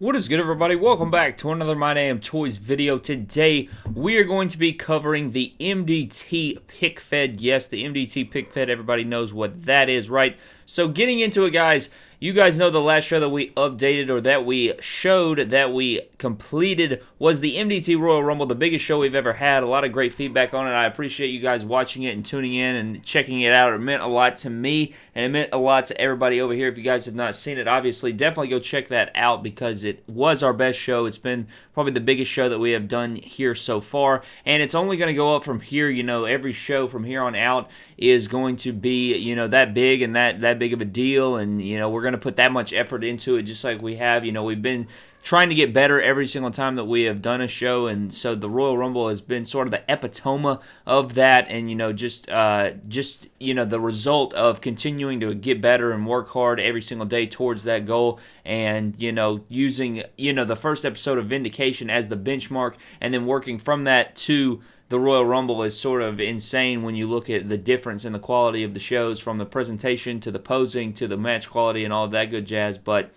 What is good everybody? Welcome back to another My Damn Toys video. Today we are going to be covering the MDT Pick Fed. Yes, the MDT Pick Fed, everybody knows what that is, right? So getting into it guys, you guys know the last show that we updated or that we showed that we completed was the MDT Royal Rumble, the biggest show we've ever had. A lot of great feedback on it. I appreciate you guys watching it and tuning in and checking it out. It meant a lot to me and it meant a lot to everybody over here. If you guys have not seen it, obviously definitely go check that out because it was our best show. It's been probably the biggest show that we have done here so far and it's only going to go up from here. You know, every show from here on out is going to be, you know, that big and that that big of a deal and you know, we're going to put that much effort into it just like we have. You know, we've been trying to get better every single time that we have done a show and so the royal rumble has been sort of the epitome of that and you know just uh, just you know the result of continuing to get better and work hard every single day towards that goal and you know using you know the first episode of vindication as the benchmark and then working from that to the Royal Rumble is sort of insane when you look at the difference in the quality of the shows from the presentation to the posing to the match quality and all that good jazz. But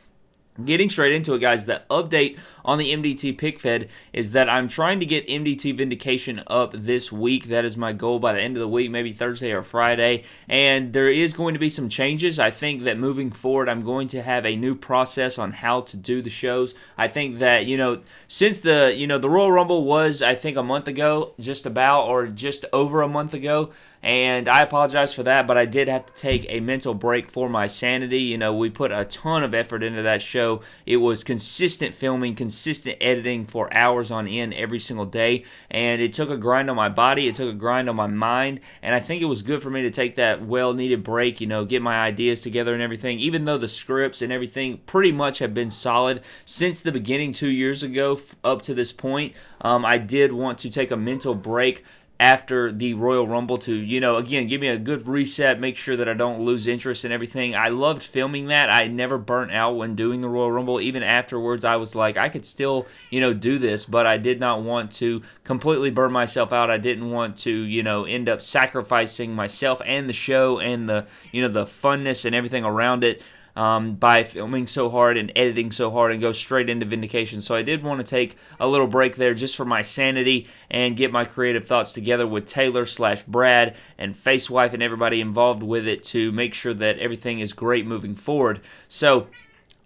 Getting straight into it, guys, the update on the MDT pick fed is that I'm trying to get MDT Vindication up this week. That is my goal by the end of the week, maybe Thursday or Friday. And there is going to be some changes. I think that moving forward, I'm going to have a new process on how to do the shows. I think that, you know, since the, you know, the Royal Rumble was, I think, a month ago, just about, or just over a month ago and I apologize for that, but I did have to take a mental break for my sanity. You know, we put a ton of effort into that show. It was consistent filming, consistent editing for hours on end every single day, and it took a grind on my body, it took a grind on my mind, and I think it was good for me to take that well needed break, you know, get my ideas together and everything, even though the scripts and everything pretty much have been solid since the beginning two years ago up to this point. Um, I did want to take a mental break after the Royal Rumble to, you know, again, give me a good reset, make sure that I don't lose interest in everything. I loved filming that. I never burnt out when doing the Royal Rumble. Even afterwards, I was like, I could still, you know, do this, but I did not want to completely burn myself out. I didn't want to, you know, end up sacrificing myself and the show and the, you know, the funness and everything around it um, by filming so hard and editing so hard and go straight into Vindication. So I did want to take a little break there just for my sanity and get my creative thoughts together with Taylor slash Brad and Facewife and everybody involved with it to make sure that everything is great moving forward. So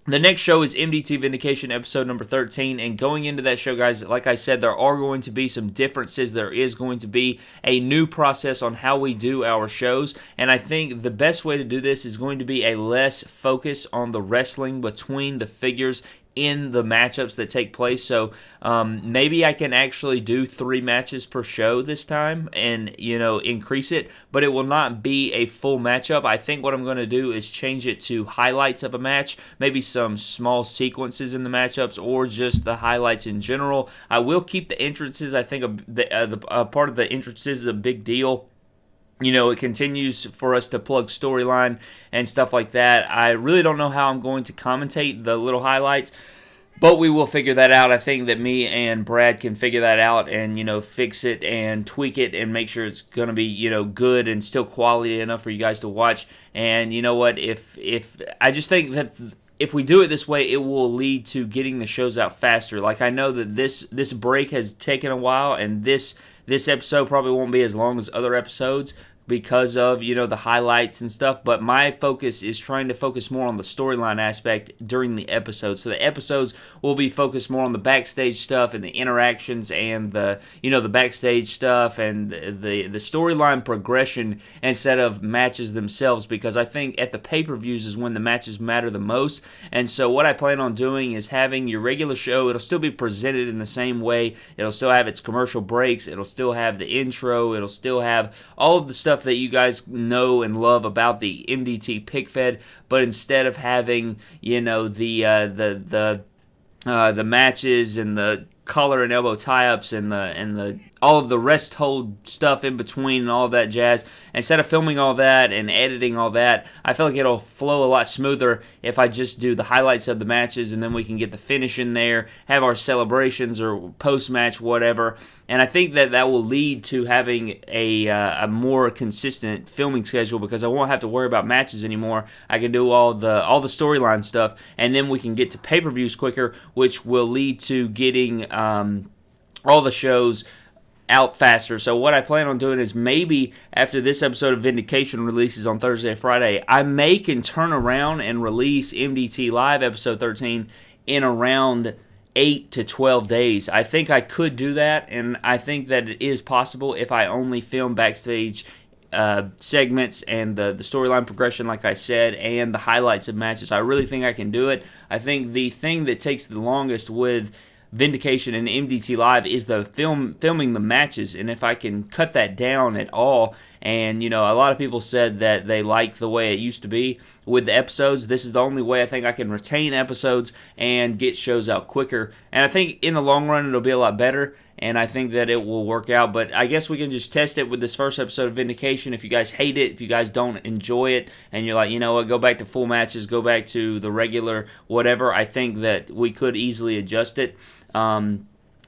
the next show is MDT Vindication episode number 13. And going into that show, guys, like I said, there are going to be some differences. There is going to be a new process on how we do our shows. And I think the best way to do this is going to be a less focus on the wrestling between the figures in the matchups that take place. So um, maybe I can actually do three matches per show this time and, you know, increase it, but it will not be a full matchup. I think what I'm going to do is change it to highlights of a match, maybe some small sequences in the matchups or just the highlights in general. I will keep the entrances. I think a, the, uh, the part of the entrances is a big deal you know, it continues for us to plug storyline and stuff like that. I really don't know how I'm going to commentate the little highlights, but we will figure that out. I think that me and Brad can figure that out and, you know, fix it and tweak it and make sure it's going to be, you know, good and still quality enough for you guys to watch. And you know what? If if I just think that if we do it this way, it will lead to getting the shows out faster. Like I know that this this break has taken a while and this this episode probably won't be as long as other episodes, because of you know the highlights and stuff but my focus is trying to focus more on the storyline aspect during the episode. So the episodes will be focused more on the backstage stuff and the interactions and the you know the backstage stuff and the the storyline progression instead of matches themselves because I think at the pay-per-views is when the matches matter the most. And so what I plan on doing is having your regular show. It'll still be presented in the same way. It'll still have its commercial breaks. It'll still have the intro. It'll still have all of the stuff stuff that you guys know and love about the MDT pick fed, but instead of having you know the uh, the the uh, the matches and the collar and elbow tie-ups and the and the all of the rest hold stuff in between and all that jazz. Instead of filming all that and editing all that, I feel like it'll flow a lot smoother if I just do the highlights of the matches and then we can get the finish in there, have our celebrations or post-match whatever. And I think that that will lead to having a, uh, a more consistent filming schedule because I won't have to worry about matches anymore. I can do all the all the storyline stuff, and then we can get to pay-per-views quicker, which will lead to getting um, all the shows out faster. So what I plan on doing is maybe after this episode of Vindication releases on Thursday or Friday, I may can turn around and release MDT Live episode 13 in around 8 to 12 days. I think I could do that and I think that it is possible if I only film backstage uh, segments and the, the storyline progression, like I said, and the highlights of matches. I really think I can do it. I think the thing that takes the longest with Vindication and MDT Live is the film filming the matches, and if I can cut that down at all, and you know, a lot of people said that they like the way it used to be with the episodes. This is the only way I think I can retain episodes and get shows out quicker, and I think in the long run it'll be a lot better. And I think that it will work out, but I guess we can just test it with this first episode of Vindication. If you guys hate it, if you guys don't enjoy it, and you're like, you know what, go back to full matches, go back to the regular whatever, I think that we could easily adjust it. Um,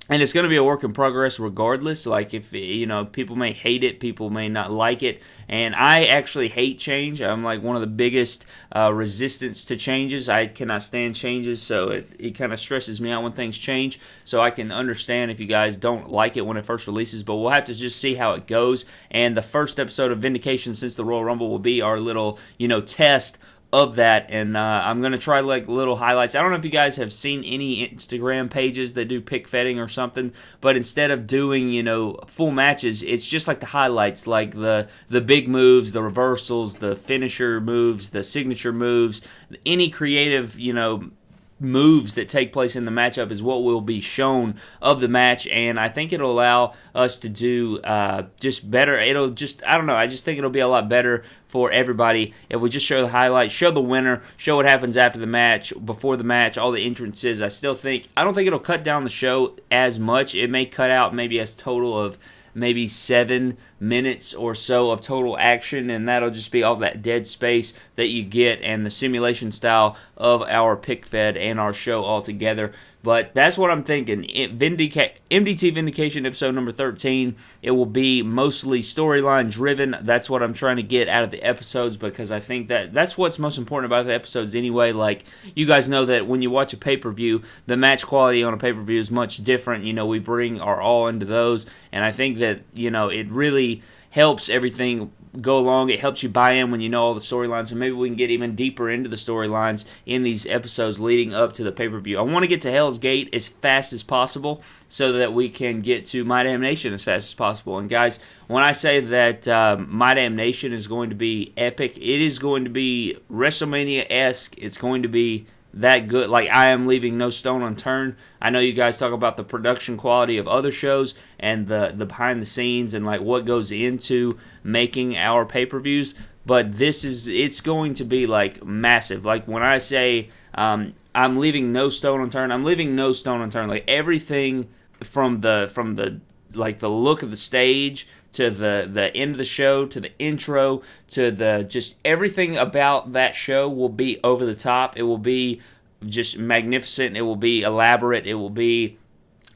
and it's going to be a work in progress regardless like if you know people may hate it people may not like it. And i actually hate change. I'm like one of the biggest uh, resistance to changes. I cannot stand changes so it, it kind of stresses me out when things change. So i can understand if you guys don't like it when it first releases but we'll have to just see how it goes. And the first episode of vindication since the royal rumble will be our little you know test of that and uh, i'm going to try like little highlights. I don't know if you guys have seen any instagram pages that do pick fetting or something but instead of doing you know full matches it's just like the highlights like the the big moves the reversals the finisher moves the signature moves any creative you know moves that take place in the matchup is what will be shown of the match, and I think it'll allow us to do uh, just better. It'll just, I don't know, I just think it'll be a lot better for everybody if we just show the highlights, show the winner, show what happens after the match, before the match, all the entrances. I still think, I don't think it'll cut down the show as much. It may cut out maybe a total of maybe seven minutes or so of total action, and that'll just be all that dead space that you get and the simulation style of our pick fed and our show altogether. But that's what I'm thinking. Vindica- MDT Vindication episode number 13. It will be mostly storyline driven. That's what I'm trying to get out of the episodes because I think that that's what's most important about the episodes anyway. Like, you guys know that when you watch a pay per view, the match quality on a pay per view is much different. You know, we bring our all into those. And I think that, you know, it really helps everything go along. It helps you buy in when you know all the storylines, and maybe we can get even deeper into the storylines in these episodes leading up to the pay per view. I want to get to Hell's Gate as fast as possible so that we can get to My Damn Nation as fast as possible. And guys, when I say that um, My Damn Nation is going to be epic, it is going to be WrestleMania esque. It's going to be that good. Like I am leaving no stone unturned. I know you guys talk about the production quality of other shows and the the behind the scenes and like what goes into making our pay-per-views, but this is it's going to be like massive. Like when I say um, I'm leaving no stone unturned, I'm leaving no stone unturned. Like everything from the from the like the look of the stage to the the end of the show to the intro to the just everything about that show will be over the top. It will be just magnificent. It will be elaborate. It will be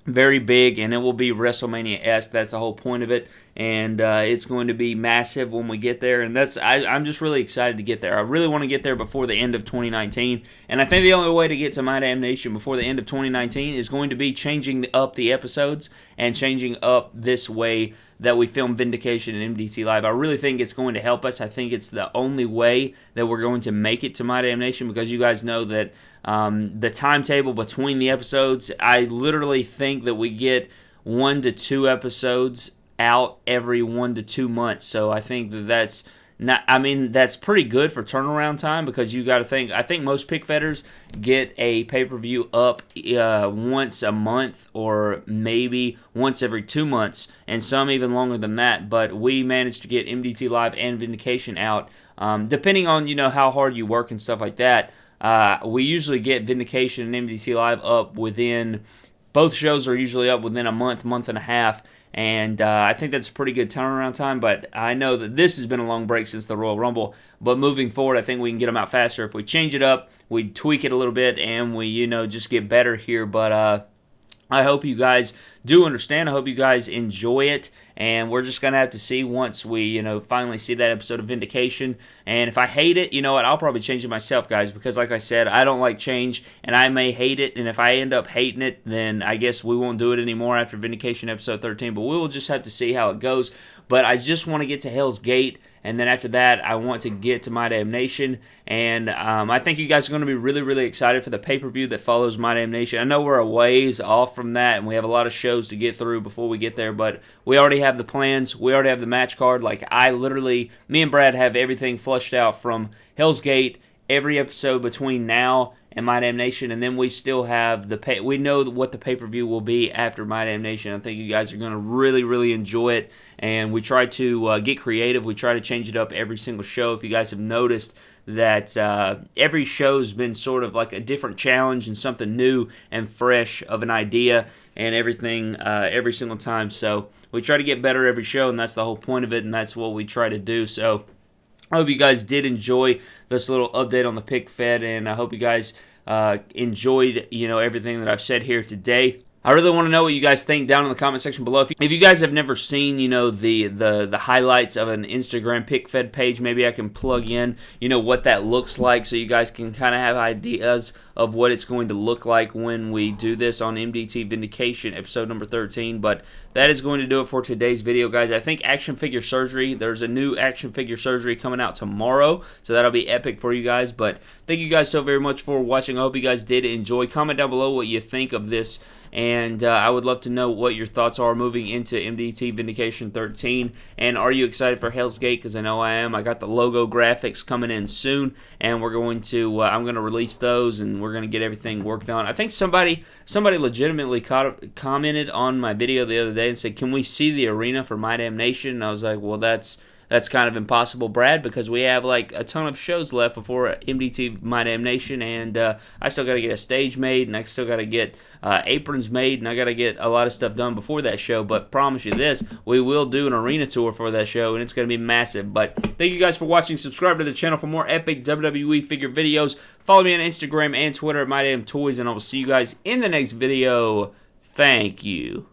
very big, and it will be WrestleMania s. That's the whole point of it, and uh, it's going to be massive when we get there. And that's I, I'm just really excited to get there. I really want to get there before the end of 2019, and I think the only way to get to My Damn Nation before the end of 2019 is going to be changing up the episodes and changing up this way that we film Vindication and MDT Live. I really think it's going to help us. I think it's the only way that we're going to make it to My Damn Nation because you guys know that um, the timetable between the episodes, I literally think that we get one to two episodes out every one to two months. So I think that that's not, I mean, that's pretty good for turnaround time because you got to think. I think most pick fetters get a pay per view up uh, once a month or maybe once every two months, and some even longer than that. But we managed to get MDT Live and Vindication out, um, depending on you know how hard you work and stuff like that. Uh, we usually get Vindication and MDT Live up within both shows are usually up within a month, month and a half, and uh, I think that's a pretty good turnaround time. But I know that this has been a long break since the Royal Rumble. But moving forward, I think we can get them out faster if we change it up, we tweak it a little bit, and we you know just get better here. But uh, I hope you guys do understand. I hope you guys enjoy it. And we're just to have to see once we, you know, finally see that episode of Vindication. And if I hate it, you know what, I'll probably change it myself, guys, because like I said, I don't like change and I may hate it. And if I end up hating it, then I guess we won't do it anymore after Vindication episode 13. But we will just have to see how it goes. But I just want to get to Hell's Gate and then after that, I want to get to My Damnation. And um, I think you guys are going to be really, really excited for the pay per view that follows My Damnation. I know we're a ways off from that, and we have a lot of shows to get through before we get there, but we already have the plans. We already have the match card. Like, I literally, me and Brad have everything flushed out from Hell's Gate every episode between now and My Damnation, and then we still have the pay. We know what the pay per view will be after My Damnation. I think you guys are going to really, really enjoy it. And we try to uh, get creative. We try to change it up every single show. If you guys have noticed that uh, every show's been sort of like a different challenge and something new and fresh of an idea and everything uh, every single time. So we try to get better every show, and that's the whole point of it, and that's what we try to do. So. I hope you guys did enjoy this little update on the pick fed, and I hope you guys uh, enjoyed you know everything that I've said here today. I really want to know what you guys think down in the comment section below. If you, guys have never seen, you know, the, the the highlights of an Instagram pick fed page, maybe I can plug in, you know, what that looks like so you guys can kind of have ideas of what it's going to look like when we do this on MDT Vindication episode number 13. But that is going to do it for today's video, guys. I think action figure surgery, there's a new action figure surgery coming out tomorrow, so that'll be epic for you guys. But thank you guys so very much for watching. I hope you guys did enjoy. Comment down below what you think of this and uh, I would love to know what your thoughts are moving into MDT Vindication 13. And are you excited for Hell's Gate? Because I know I am. I got the logo graphics coming in soon, and we're going to uh, I'm going to release those, and we're going to get everything worked on. I think somebody somebody legitimately caught, commented on my video the other day and said, "Can we see the arena for My Damnation?" And I was like, "Well, that's." That's kind of impossible, Brad, because we have like a ton of shows left before MDT My Damnation, and uh, I still got to get a stage made, and I still got to get uh, aprons made, and I got to get a lot of stuff done before that show. But promise you this, we will do an arena tour for that show, and it's going to be massive. But thank you guys for watching. Subscribe to the channel for more epic WWE figure videos. Follow me on Instagram and Twitter at My Damn Toys, and I will see you guys in the next video. Thank you.